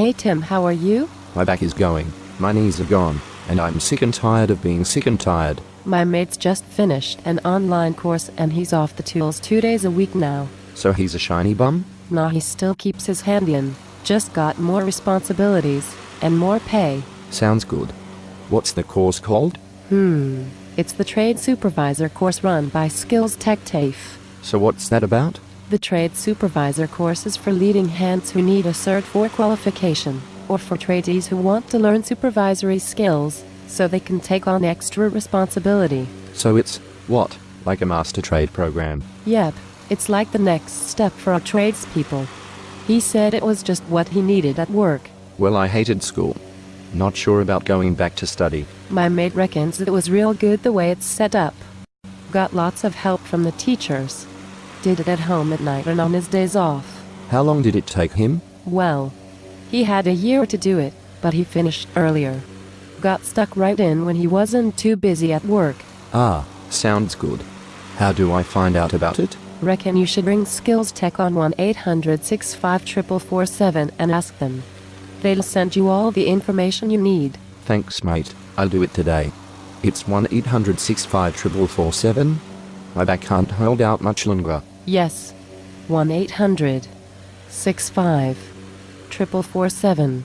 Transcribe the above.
Hey Tim, how are you? My back is going, my knees are gone, and I'm sick and tired of being sick and tired. My mate's just finished an online course and he's off the tools two days a week now. So he's a shiny bum? Nah, he still keeps his hand in. Just got more responsibilities and more pay. Sounds good. What's the course called? Hmm. It's the Trade Supervisor course run by Skills Tech TAFE. So what's that about? The Trade Supervisor course is for leading hands who need a Cert 4 qualification, or for tradies who want to learn supervisory skills so they can take on extra responsibility. So it's, what, like a master trade program? Yep, it's like the next step for our tradespeople. He said it was just what he needed at work. Well, I hated school. Not sure about going back to study. My mate reckons it was real good the way it's set up. Got lots of help from the teachers. Did it at home at night and on his days off. How long did it take him? Well, he had a year to do it, but he finished earlier. Got stuck right in when he wasn't too busy at work. Ah, sounds good. How do I find out about it? Reckon you should ring Skills Tech on 1 800 654 and ask them. They'll send you all the information you need. Thanks, mate. I'll do it today. It's 1 800 654 My back can't hold out much longer. Yes. 1 800 65 447.